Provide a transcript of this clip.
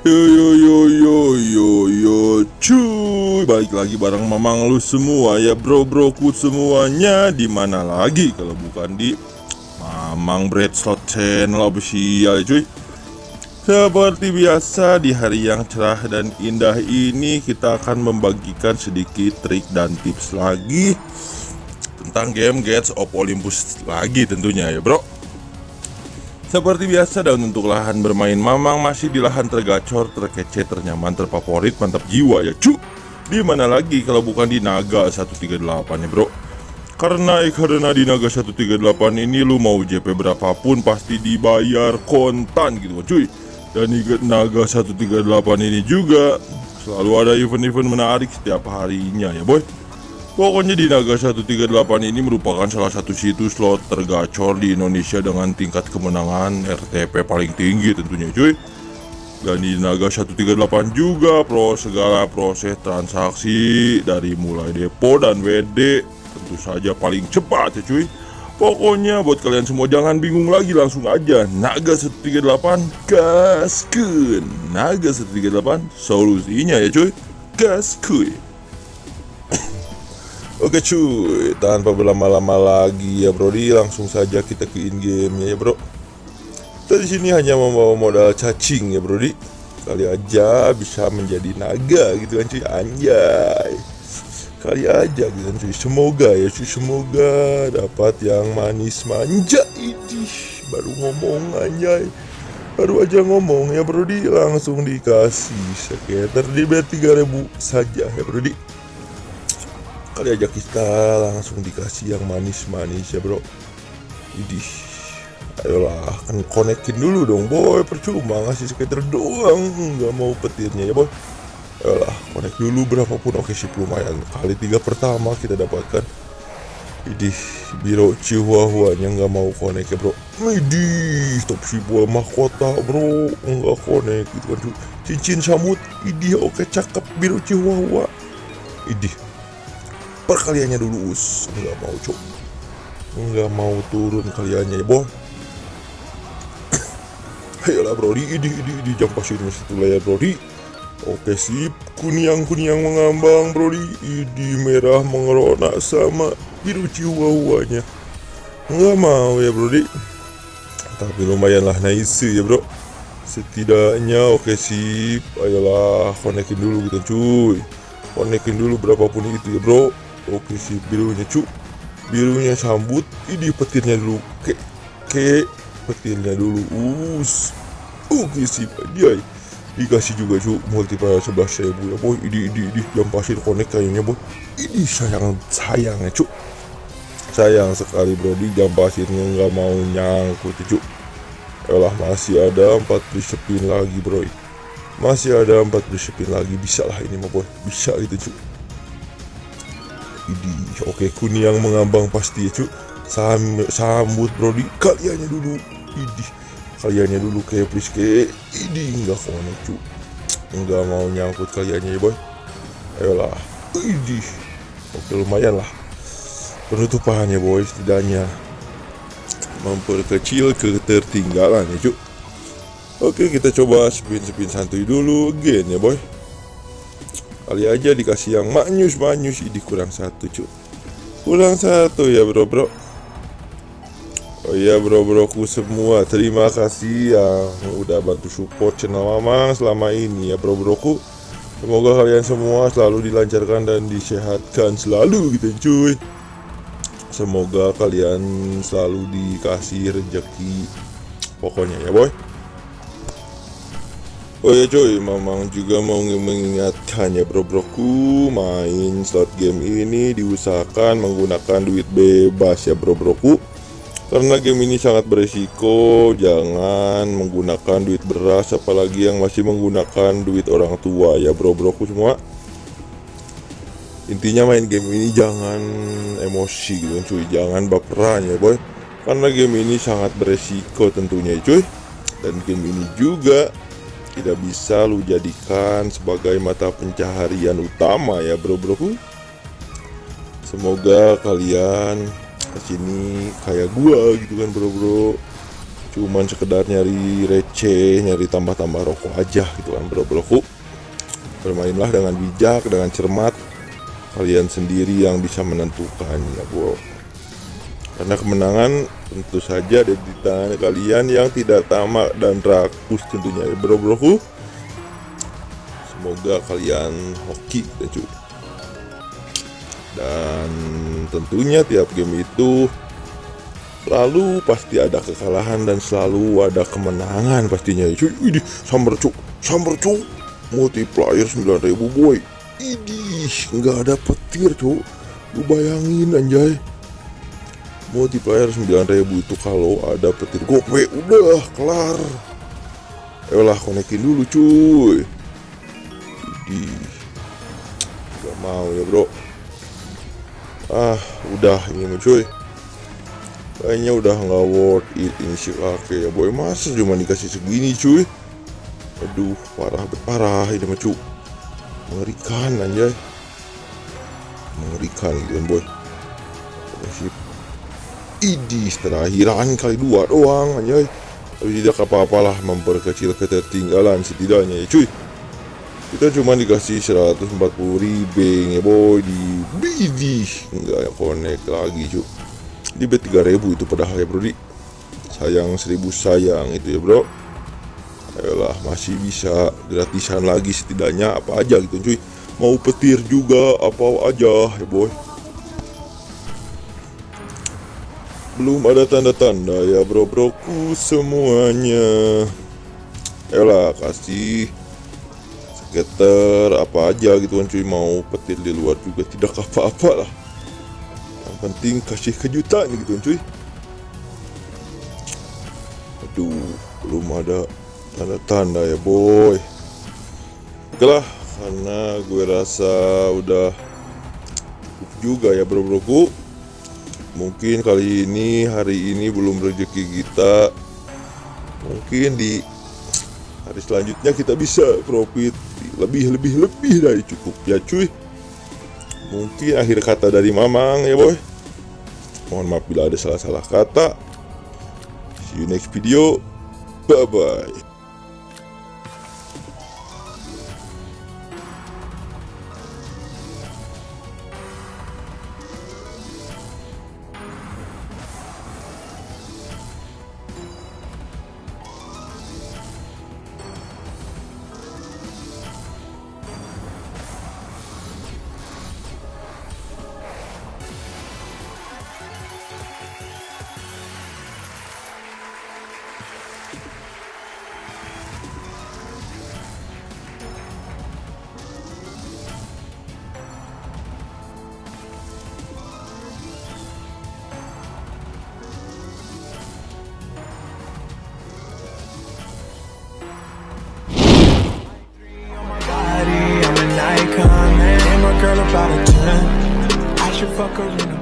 Yo yo yo yo yo yo cuy. Balik lagi bareng mamang lu semua ya bro broku semuanya. Di mana lagi kalau bukan di mamang bread slot channel official cuy? Seperti biasa di hari yang cerah dan indah ini kita akan membagikan sedikit trik dan tips lagi tentang game Gates of Olympus lagi tentunya ya bro seperti biasa dan untuk lahan bermain Mamang masih di lahan tergacor, terkece, ternyaman, terfavorit, mantap jiwa ya cu. Di mana lagi kalau bukan di Naga 138 ya bro? Karena eh karena di Naga 138 ini lu mau JP berapapun pasti dibayar kontan gitu cuy. Dan di Naga 138 ini juga selalu ada event-event menarik setiap harinya ya boy Pokoknya di Naga 138 ini merupakan salah satu situs slot tergacor di Indonesia dengan tingkat kemenangan RTP paling tinggi tentunya cuy. Dan di Naga 138 juga pro segala proses transaksi dari mulai depo dan WD tentu saja paling cepat ya cuy. Pokoknya buat kalian semua jangan bingung lagi langsung aja Naga 138 gaskeun Naga 138 solusinya ya cuy. Gas kuy Oke cuy, tanpa berlama-lama lagi ya Brody, langsung saja kita ke in game ya bro. Kita di sini hanya membawa modal cacing ya Brody. Kali aja bisa menjadi naga gitu kan cuy, anjay. Kali aja gitu kan cuy, semoga ya cuy, semoga dapat yang manis manja ini. Baru ngomong anjay. Baru aja ngomong ya Brody, langsung dikasih sekitar di 3000 saja ya Brody kali aja kita langsung dikasih yang manis-manis ya bro. Idih Ayolah kan konekin dulu dong boy. Percuma ngasih sekitar doang nggak mau petirnya ya boy. Ayolah konek dulu berapapun. Oke sih lumayan. Kali tiga pertama kita dapatkan. Idih biro chihuahua nya nggak mau konek ya bro. Idih top si buah mahkota bro. Nggak konek gitu kan Cincin samut Idih oke cakep biro chihuahua. Idih perkaliannya dulu us. Nggak mau cok nggak mau turun kaliannya ya boh. Ayolah brody ini ini ini jam pasir itu layar brody oke sip. Kunyang kunyang mengambang brody ini merah mengerona sama biru chihuahuanya nggak mau ya brody tapi lumayan lah nice ya bro. Setidaknya oke sip. Ayolah konekin dulu gitu cuy. Konekin dulu berapapun itu ya bro oke si birunya cu. Birunya sambut ini petirnya dulu. Ke ke petirnya dulu. Us. Oke si dia dikasih juga cu multiplier sebelas ribu ya boy. Ini ini ini jam pasir konek kayaknya boy. Ini sayang sayangnya cu. Sayang sekali bro. Di jam pasirnya nggak mau nyangkut cu. Elah masih ada empat spin lagi bro. Masih ada empat spin lagi. Bisa lah ini mah boy. Bisa gitu cu Idi, oke kuning yang mengambang pasti ya cu Sam, Sambut bro di kaliannya dulu Idi Kaliannya dulu kayak please kayak Idi enggak konek cu Enggak mau nyangkut kaliannya ya boy. Ayolah Idi Oke lumayan lah. Penutupannya boy setidaknya Memperkecil ketertinggalan ya cu Oke kita coba spin-spin santuy dulu again ya boy Kali aja dikasih yang manyus-manyus ini kurang satu cu Kurang satu ya bro bro. Oh iya bro broku semua. Terima kasih yang udah bantu support channel Mamang selama ini ya bro broku. Semoga kalian semua selalu dilancarkan dan disehatkan selalu gitu cuy. Semoga kalian selalu dikasih rezeki Pokoknya ya boy Oh ya coy, Mamang juga mau mengingatkan ya bro-broku Main slot game ini diusahakan menggunakan duit bebas ya bro-broku Karena game ini sangat beresiko Jangan menggunakan duit beras Apalagi yang masih menggunakan duit orang tua ya bro-broku semua. Intinya main game ini jangan emosi gitu cuy. Jangan baperan ya boy. Karena game ini sangat beresiko tentunya cuy. Dan game ini juga tidak bisa lu jadikan sebagai mata pencaharian utama ya bro bro. Semoga kalian ke sini kayak gua gitu kan bro bro. Cuman sekedar nyari receh nyari tambah-tambah rokok aja gitu kan bro broku bermainlah dengan bijak dengan cermat. Kalian sendiri yang bisa menentukan ya bro karena kemenangan tentu saja ada di tangan kalian yang tidak tamak dan rakus tentunya. Ya bro broku semoga kalian hoki dan cuy dan tentunya tiap game itu selalu pasti ada kekalahan dan selalu ada kemenangan pastinya cuy ini sambar cuk. Sambar cuk. Multiplier 9000 boy. Idih nggak ada petir cuk. Lu bayangin anjay multiplier 9000 itu kalau ada petir gope udah kelar. Ayolah konekin dulu cuy. Idih Gak mau ya bro. Ah udah ini cuy. Kayaknya udah nggak worth it ini si kakek ya boy. Masa cuma dikasih segini cuy? Aduh parah parah ini mah cuy Mengerikan anjay. Mengerikan gitu boy Idih terakhiran kali dua doang anjay. Tapi tidak apa-apalah memperkecil ketertinggalan setidaknya ya cuy. Kita cuma dikasih 140 ribbing ya boy di bidih enggak connect lagi cuy. Di bet 3000 itu padahal ya bro di sayang 1000 sayang itu ya bro. Ayolah masih bisa gratisan lagi setidaknya apa aja gitu cuy. Mau petir juga apa aja ya boy belum ada tanda-tanda ya bro broku semuanya. Ayolah kasih. Skater apa aja gitu kan cuy. Mau petir di luar juga tidak apa-apa lah. Penting kasih kejutan gitu cuy. Aduh belum ada tanda-tanda ya boy. Oke lah karena gue rasa udah juga ya bro broku mungkin kali ini hari ini belum rezeki kita mungkin di hari selanjutnya kita bisa profit lebih lebih lebih dari cukup ya cuy mungkin akhir kata dari mamang ya boy Mohon maaf bila ada salah-salah kata. See you next video. Bye-bye. girl walker in a